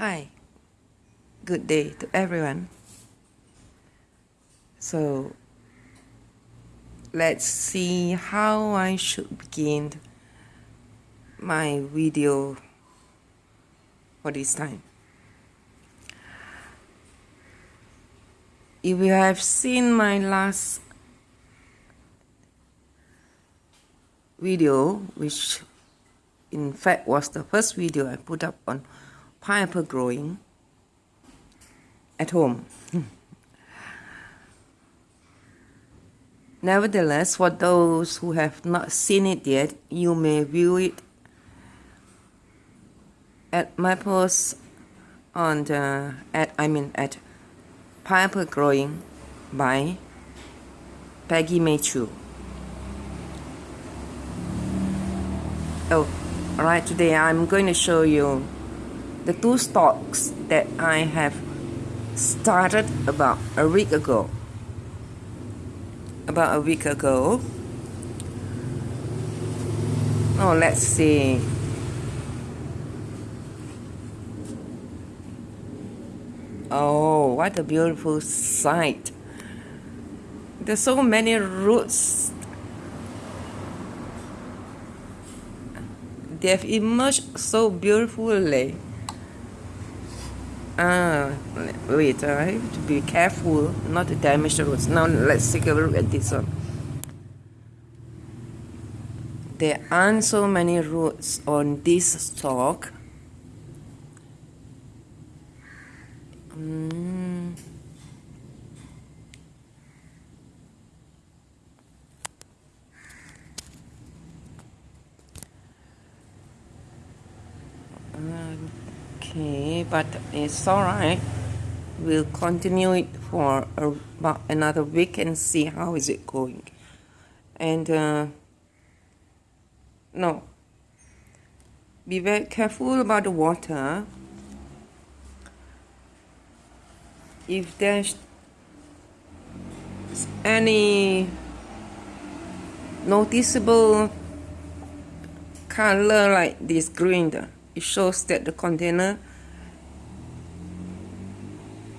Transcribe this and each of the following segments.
Hi, good day to everyone. So, let's see how I should begin my video for this time. If you have seen my last video, which in fact was the first video I put up on pineapple growing at home. Nevertheless, for those who have not seen it yet, you may view it at my post on the at I mean at pineapple growing by Peggy Machu. Oh, alright, today I'm going to show you the two stocks that I have started about a week ago. About a week ago. Oh, let's see. Oh, what a beautiful sight. There's so many roots. They have emerged so beautifully. Ah, wait, I have to be careful not to damage the roots. Now let's take a look at this one. There aren't so many roots on this stalk. Mm. Okay, but it's alright. We'll continue it for about another week and see how is it going. And uh, no, be very careful about the water. If there's any noticeable color like this green it shows that the container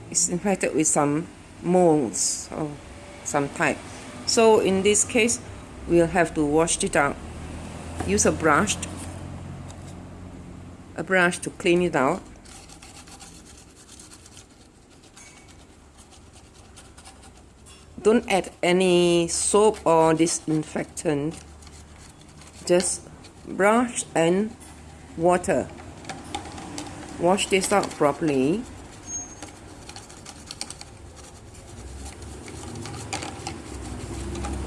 is infected with some molds of some type. So in this case, we'll have to wash it out. Use a brush, a brush to clean it out. Don't add any soap or disinfectant. Just brush and water. Wash this out properly.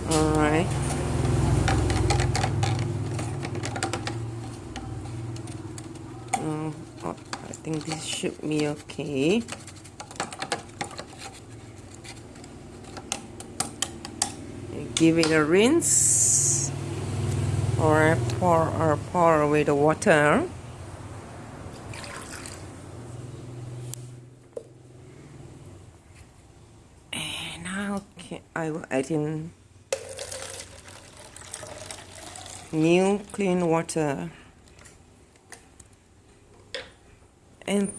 Alright. Oh, oh, I think this should be okay. Give it a rinse or I pour or pour with the water. And now I will add in new clean water. And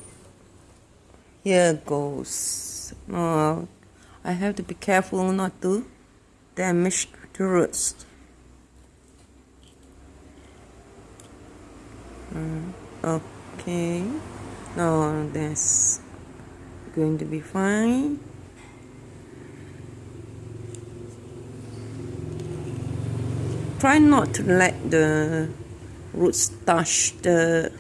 here goes. Now I have to be careful not to damage the roots Mm, okay. Now that's going to be fine. Try not to let the roots touch the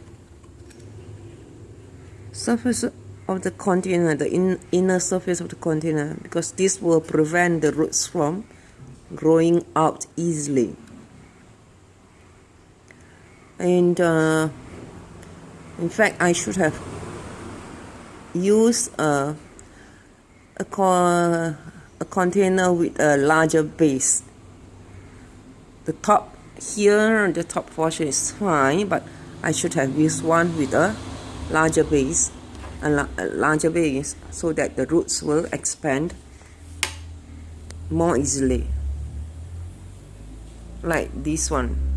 surface of the container, the in, inner surface of the container, because this will prevent the roots from growing out easily and uh, in fact I should have used a a, co a container with a larger base. The top here the top portion is fine but I should have used one with a larger base a, la a larger base so that the roots will expand more easily. Like this one